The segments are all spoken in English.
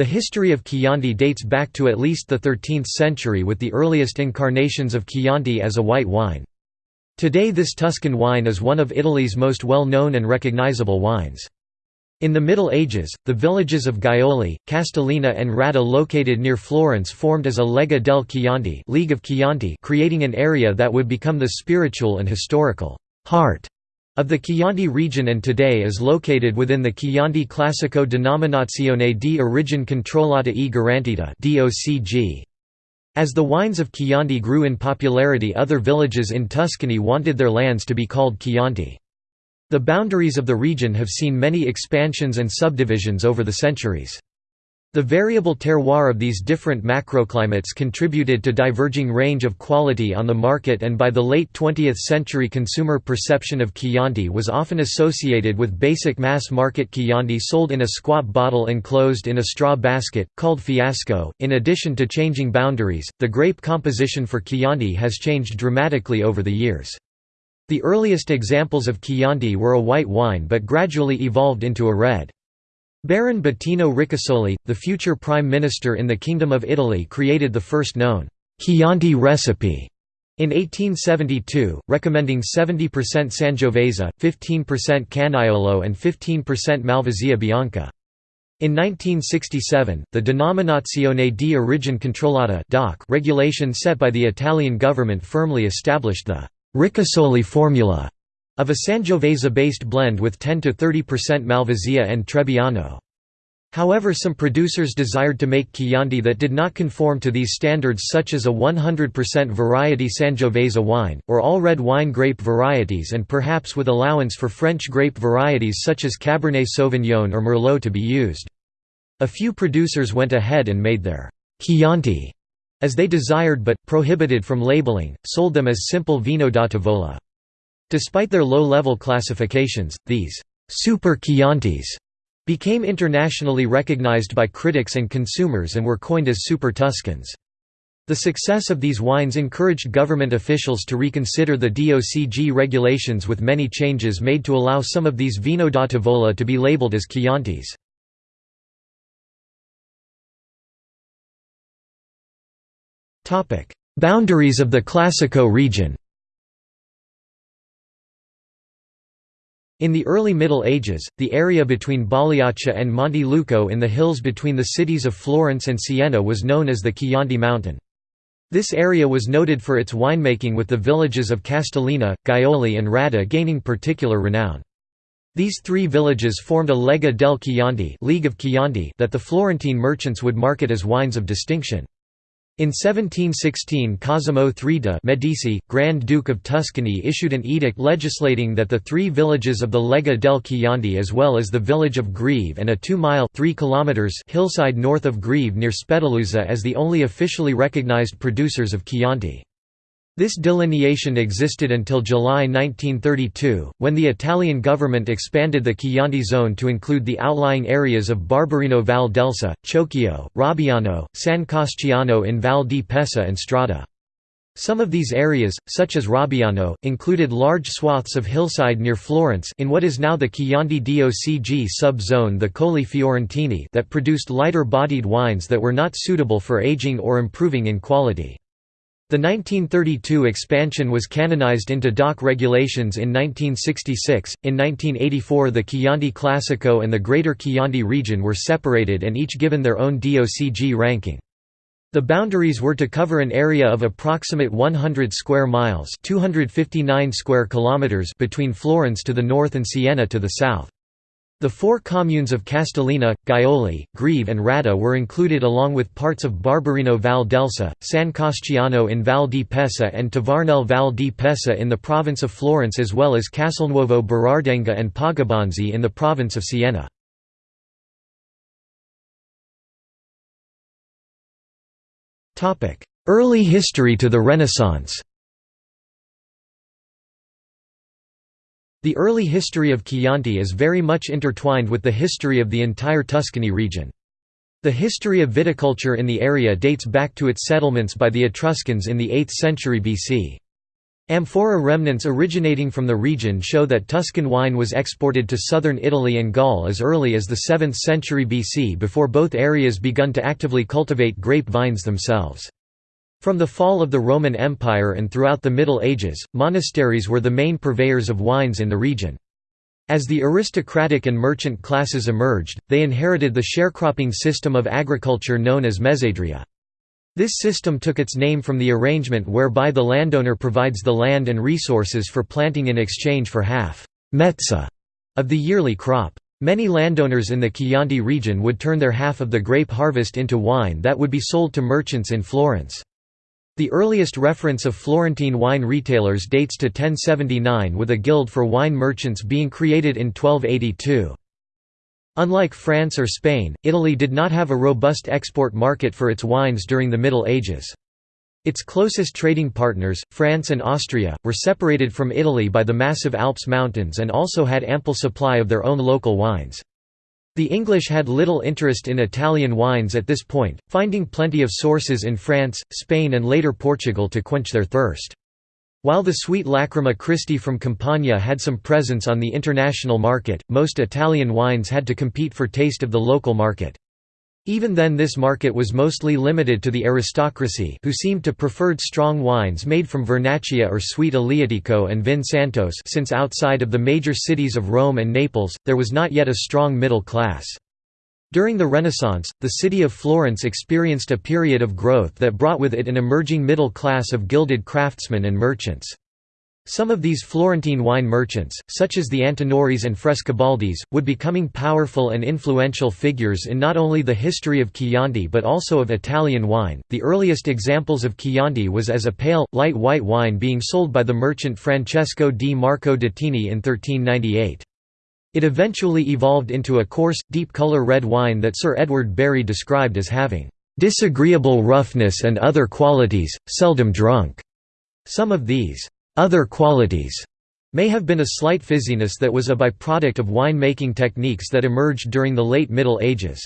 The history of Chianti dates back to at least the 13th century with the earliest incarnations of Chianti as a white wine. Today this Tuscan wine is one of Italy's most well-known and recognizable wines. In the Middle Ages, the villages of Gaiole, Castellina and Radda located near Florence formed as a Lega del Chianti, League of Chianti creating an area that would become the spiritual and historical heart of the Chianti region and today is located within the Chianti Classico Denominazione di Origine Controllata e Garantita As the wines of Chianti grew in popularity other villages in Tuscany wanted their lands to be called Chianti. The boundaries of the region have seen many expansions and subdivisions over the centuries. The variable terroir of these different macroclimates contributed to diverging range of quality on the market and by the late 20th century consumer perception of Chianti was often associated with basic mass-market Chianti sold in a squat bottle enclosed in a straw basket, called fiasco. In addition to changing boundaries, the grape composition for Chianti has changed dramatically over the years. The earliest examples of Chianti were a white wine but gradually evolved into a red. Baron Bettino Ricasoli, the future prime minister in the Kingdom of Italy created the first known Chianti recipe in 1872, recommending 70% Sangiovese, 15% Canaiolo and 15% Malvasia Bianca. In 1967, the Denominazione di Origine Controllata regulation set by the Italian government firmly established the Ricasoli formula of a Sangiovese-based blend with 10–30% Malvasia and Trebbiano. However some producers desired to make Chianti that did not conform to these standards such as a 100% variety Sangiovese wine, or all red wine grape varieties and perhaps with allowance for French grape varieties such as Cabernet Sauvignon or Merlot to be used. A few producers went ahead and made their Chianti as they desired but, prohibited from labeling, sold them as simple Vino da Tavola. Despite their low-level classifications, these «super Chiantis» became internationally recognized by critics and consumers and were coined as Super Tuscans. The success of these wines encouraged government officials to reconsider the DOCG regulations with many changes made to allow some of these Vino da Tavola to be labeled as Chiantis. Boundaries of the Classico region In the early Middle Ages, the area between Bagliaccia and Monte Luco in the hills between the cities of Florence and Siena was known as the Chianti Mountain. This area was noted for its winemaking with the villages of Castellina, Gaiole and Radda gaining particular renown. These three villages formed a Lega del Chianti, League of Chianti that the Florentine merchants would market as wines of distinction. In 1716 Cosimo III de' Medici, Grand Duke of Tuscany issued an edict legislating that the three villages of the Lega del Chianti as well as the village of Greve and a 2-mile hillside north of Greve near Spedaluzzo as the only officially recognized producers of Chianti. This delineation existed until July 1932, when the Italian government expanded the Chianti zone to include the outlying areas of Barberino Val d'Elsa, Chiocchio, Robbiano, San Casciano in Val di Pesa and Strada. Some of these areas, such as Robbiano, included large swaths of hillside near Florence in what is now the Chianti DOCG sub-zone the Colli Fiorentini that produced lighter-bodied wines that were not suitable for aging or improving in quality. The 1932 expansion was canonized into DOC regulations in 1966. In 1984, the Chianti Classico and the Greater Chianti region were separated and each given their own DOCG ranking. The boundaries were to cover an area of approximate 100 square miles, 259 square kilometers between Florence to the north and Siena to the south. The four communes of Castellina, Gaiole, Greve and Radda were included along with parts of Barberino Val d'Elsa, San Casciano in Val di Pesa and Tavarnelle Val di Pesa in the province of Florence as well as Castelnuovo Berardenga and Poggibonsi in the province of Siena. Early history to the Renaissance The early history of Chianti is very much intertwined with the history of the entire Tuscany region. The history of viticulture in the area dates back to its settlements by the Etruscans in the 8th century BC. Amphora remnants originating from the region show that Tuscan wine was exported to southern Italy and Gaul as early as the 7th century BC before both areas begun to actively cultivate grape vines themselves. From the fall of the Roman Empire and throughout the Middle Ages, monasteries were the main purveyors of wines in the region. As the aristocratic and merchant classes emerged, they inherited the sharecropping system of agriculture known as mezzadria. This system took its name from the arrangement whereby the landowner provides the land and resources for planting in exchange for half mezza of the yearly crop. Many landowners in the Chianti region would turn their half of the grape harvest into wine that would be sold to merchants in Florence. The earliest reference of Florentine wine retailers dates to 1079 with a guild for wine merchants being created in 1282. Unlike France or Spain, Italy did not have a robust export market for its wines during the Middle Ages. Its closest trading partners, France and Austria, were separated from Italy by the massive Alps mountains and also had ample supply of their own local wines. The English had little interest in Italian wines at this point, finding plenty of sources in France, Spain and later Portugal to quench their thirst. While the sweet Lacryma Christi from Campania had some presence on the international market, most Italian wines had to compete for taste of the local market. Even then this market was mostly limited to the aristocracy who seemed to preferred strong wines made from Vernaccia or sweet Aleatico and Vin Santos since outside of the major cities of Rome and Naples, there was not yet a strong middle class. During the Renaissance, the city of Florence experienced a period of growth that brought with it an emerging middle class of gilded craftsmen and merchants. Some of these Florentine wine merchants, such as the Antinoris and Frescobaldis, would becoming powerful and influential figures in not only the history of Chianti but also of Italian wine. The earliest examples of Chianti was as a pale, light white wine being sold by the merchant Francesco di Marco Datini in 1398. It eventually evolved into a coarse, deep color red wine that Sir Edward Barry described as having disagreeable roughness and other qualities, seldom drunk. Some of these other qualities may have been a slight fizziness that was a byproduct of wine-making techniques that emerged during the late Middle Ages.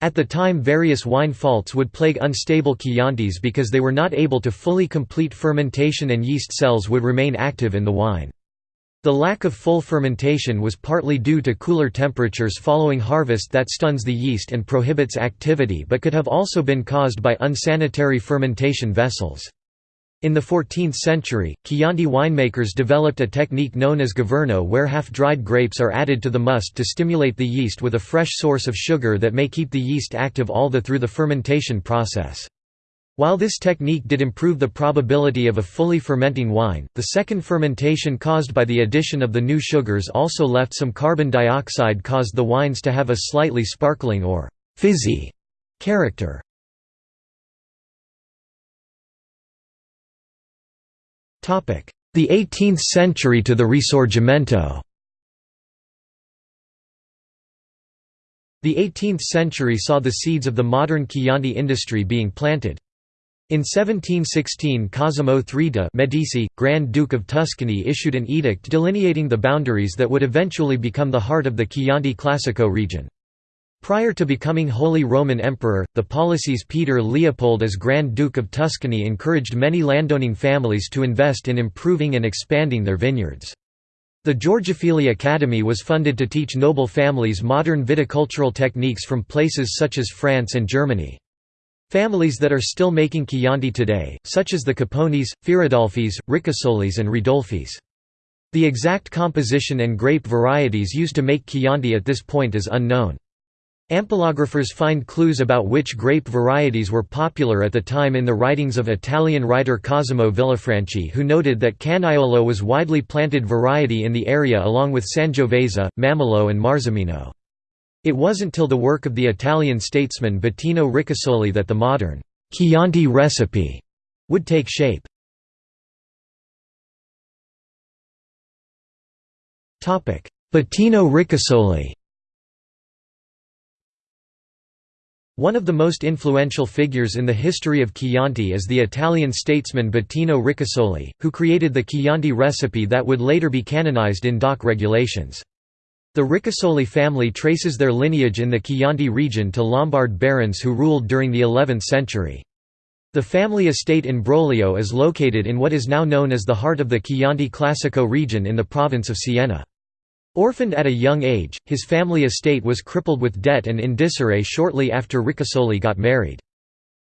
At the time various wine faults would plague unstable Chiantis because they were not able to fully complete fermentation and yeast cells would remain active in the wine. The lack of full fermentation was partly due to cooler temperatures following harvest that stuns the yeast and prohibits activity but could have also been caused by unsanitary fermentation vessels. In the 14th century, Chianti winemakers developed a technique known as governo where half-dried grapes are added to the must to stimulate the yeast with a fresh source of sugar that may keep the yeast active all the through the fermentation process. While this technique did improve the probability of a fully fermenting wine, the second fermentation caused by the addition of the new sugars also left some carbon dioxide caused the wines to have a slightly sparkling or «fizzy» character. The 18th century to the Risorgimento The 18th century saw the seeds of the modern Chianti industry being planted. In 1716 Cosimo III de' Medici, Grand Duke of Tuscany issued an edict delineating the boundaries that would eventually become the heart of the Chianti Classico region. Prior to becoming Holy Roman Emperor, the policies Peter Leopold as Grand Duke of Tuscany encouraged many landowning families to invest in improving and expanding their vineyards. The Georgofili Academy was funded to teach noble families modern viticultural techniques from places such as France and Germany. Families that are still making Chianti today, such as the Capponis, Firidolfis, Ricasolis and Ridolfis. The exact composition and grape varieties used to make Chianti at this point is unknown. Ampelographers find clues about which grape varieties were popular at the time in the writings of Italian writer Cosimo Villifranchi who noted that Canaiolo was widely planted variety in the area along with Sangiovese, Mammolo and Marzemino. It wasn't till the work of the Italian statesman Bettino Ricasoli that the modern Chianti recipe would take shape. Bettino Ricasoli One of the most influential figures in the history of Chianti is the Italian statesman Bettino Ricasoli, who created the Chianti recipe that would later be canonized in DOC regulations. The Ricasoli family traces their lineage in the Chianti region to Lombard barons who ruled during the 11th century. The family estate in Brolio is located in what is now known as the heart of the Chianti Classico region in the province of Siena. Orphaned at a young age, his family estate was crippled with debt and in disarray shortly after Ricasoli got married.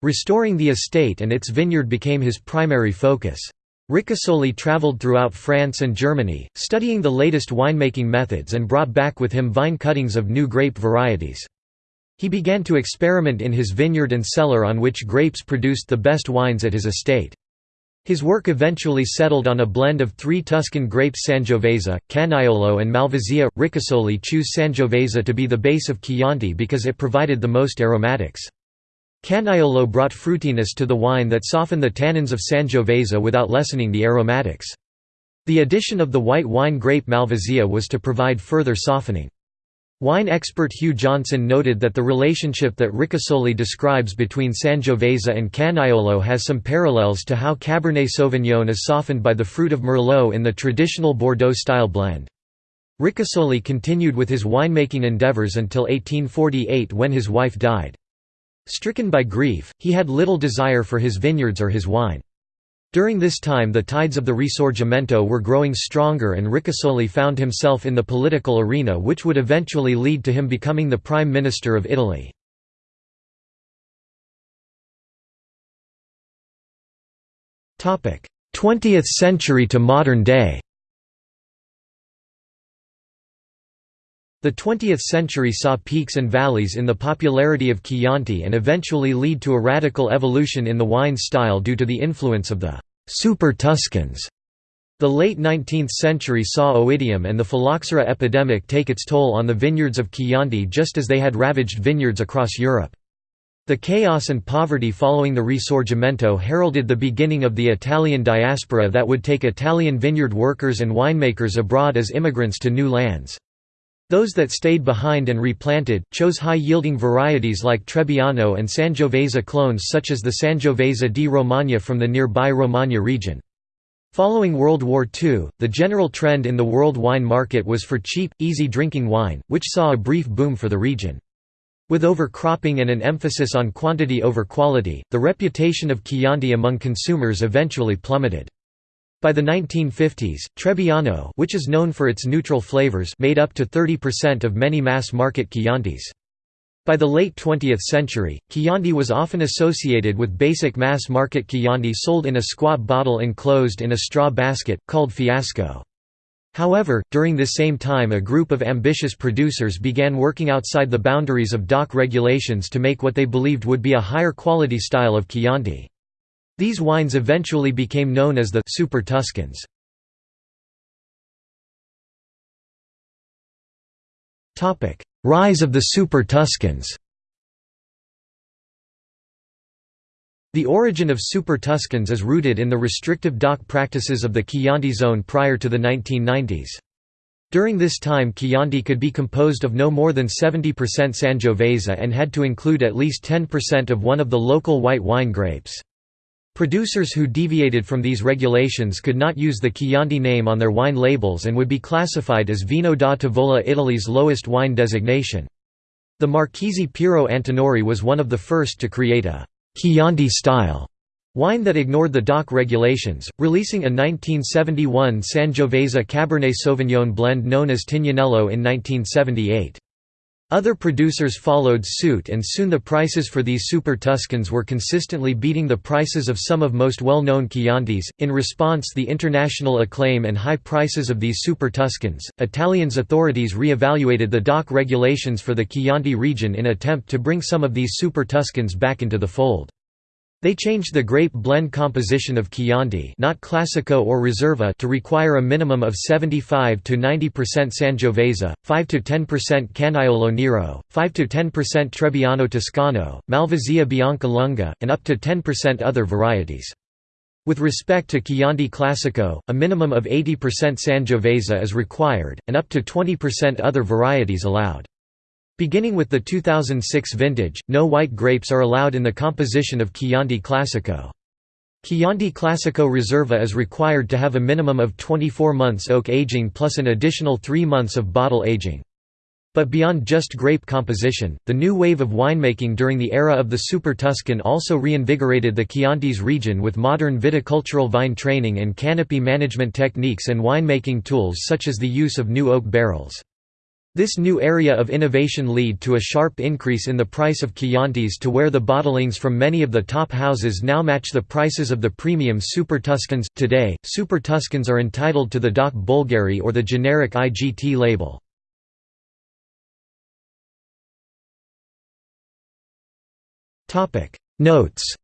Restoring the estate and its vineyard became his primary focus. Ricasoli traveled throughout France and Germany, studying the latest winemaking methods and brought back with him vine cuttings of new grape varieties. He began to experiment in his vineyard and cellar on which grapes produced the best wines at his estate. His work eventually settled on a blend of three Tuscan grapes Sangiovese, Canaiolo and Malvasia. Ricasoli chose Sangiovese to be the base of Chianti because it provided the most aromatics. Canaiolo brought fruitiness to the wine that softened the tannins of Sangiovese without lessening the aromatics. The addition of the white wine grape Malvasia was to provide further softening. Wine expert Hugh Johnson noted that the relationship that Ricasoli describes between Sangiovese and Canaiolo has some parallels to how Cabernet Sauvignon is softened by the fruit of Merlot in the traditional Bordeaux-style blend. Ricasoli continued with his winemaking endeavours until 1848 when his wife died. Stricken by grief, he had little desire for his vineyards or his wine. During this time the tides of the Risorgimento were growing stronger and Ricasoli found himself in the political arena which would eventually lead to him becoming the Prime Minister of Italy. 20th century to modern day. The 20th century saw peaks and valleys in the popularity of Chianti and eventually lead to a radical evolution in the wine style due to the influence of the «super Tuscans». The late 19th century saw oidium and the phylloxera epidemic take its toll on the vineyards of Chianti just as they had ravaged vineyards across Europe. The chaos and poverty following the Risorgimento heralded the beginning of the Italian diaspora that would take Italian vineyard workers and winemakers abroad as immigrants to new lands. Those that stayed behind and replanted, chose high-yielding varieties like Trebbiano and Sangiovese clones such as the Sangiovese di Romagna from the nearby Romagna region. Following World War II, the general trend in the world wine market was for cheap, easy-drinking wine, which saw a brief boom for the region. With overcropping and an emphasis on quantity over quality, the reputation of Chianti among consumers eventually plummeted. By the 1950s, Trebbiano which is known for its neutral flavors made up to 30% of many mass-market Chiantis. By the late 20th century, Chianti was often associated with basic mass-market Chianti sold in a squat bottle enclosed in a straw basket, called fiasco. However, during this same time a group of ambitious producers began working outside the boundaries of DOC regulations to make what they believed would be a higher quality style of Chianti. These wines eventually became known as the Super Tuscans. Rise of the Super Tuscans The origin of Super Tuscans is rooted in the restrictive DOC practices of the Chianti zone prior to the 1990s. During this time Chianti could be composed of no more than 70% Sangiovese and had to include at least 10% of one of the local white wine grapes. Producers who deviated from these regulations could not use the Chianti name on their wine labels and would be classified as Vino da Tavola Italy's lowest wine designation. The Marchese Piero Antinori was one of the first to create a Chianti-style wine that ignored the DOC regulations, releasing a 1971 Sangiovese Cabernet Sauvignon blend known as Tignanello in 1978. Other producers followed suit and soon the prices for these Super Tuscans were consistently beating the prices of some of most well-known Chiantis. In response the international acclaim and high prices of these Super Tuscans, Italians authorities re-evaluated the DOC regulations for the Chianti region in attempt to bring some of these Super Tuscans back into the fold. They changed the grape blend composition of Chianti not Classico or Riserva to require a minimum of 75 to 90% Sangiovese, 5 to 10% Canaiolo Nero, 5 to 10% Trebbiano Toscano, Malvasia Bianca Lunga, and up to 10% other varieties. With respect to Chianti Classico, a minimum of 80% Sangiovese is required, and up to 20% other varieties allowed. Beginning with the 2006 vintage, no white grapes are allowed in the composition of Chianti Classico. Chianti Classico Riserva is required to have a minimum of 24 months oak aging plus an additional 3 months of bottle aging. But beyond just grape composition, the new wave of winemaking during the era of the Super Tuscan also reinvigorated the Chiantis region with modern viticultural vine training and canopy management techniques and winemaking tools such as the use of new oak barrels. This new area of innovation lead to a sharp increase in the price of Chiantis to where the bottlings from many of the top houses now match the prices of the premium Super Tuscans. Today, Super Tuscans are entitled to the DOC Bolgheri or the generic IGT label. Notes